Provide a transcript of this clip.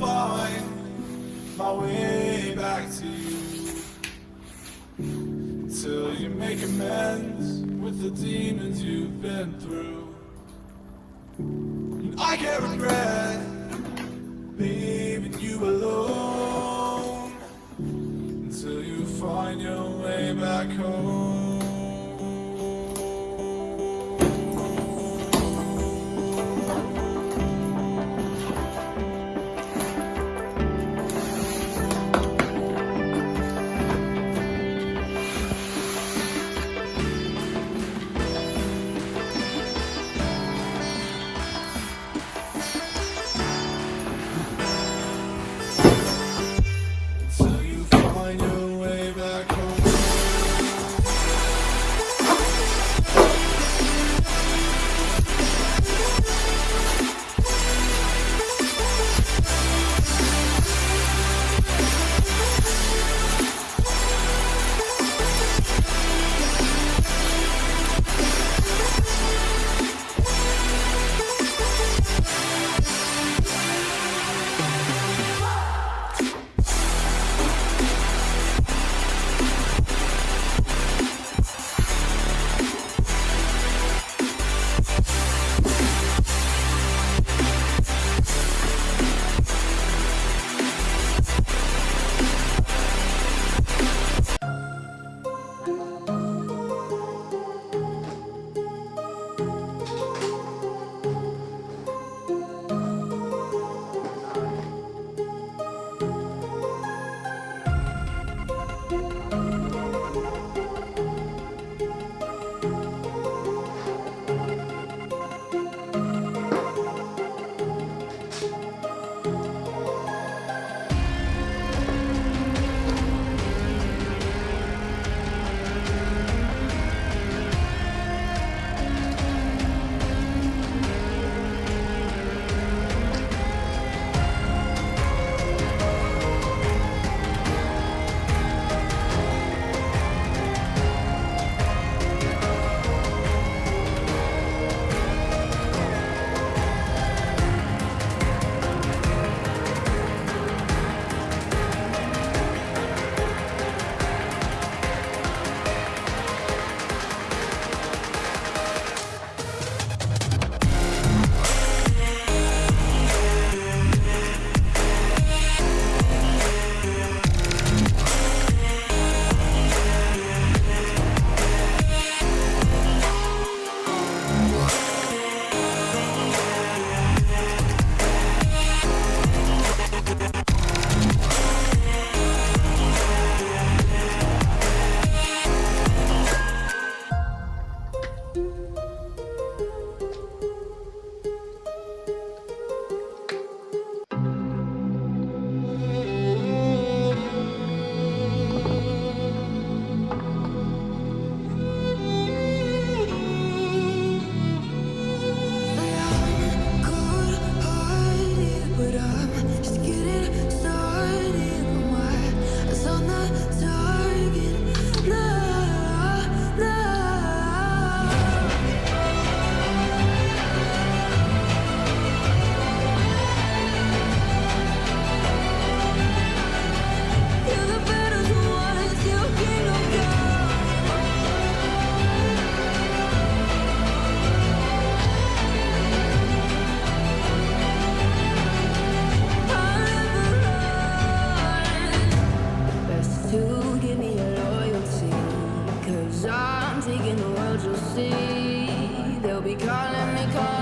find my way back to you. Till you make amends with the demons you've been through. And I can't regret leaving you alone Best In the world you'll see. They'll be calling me, calling.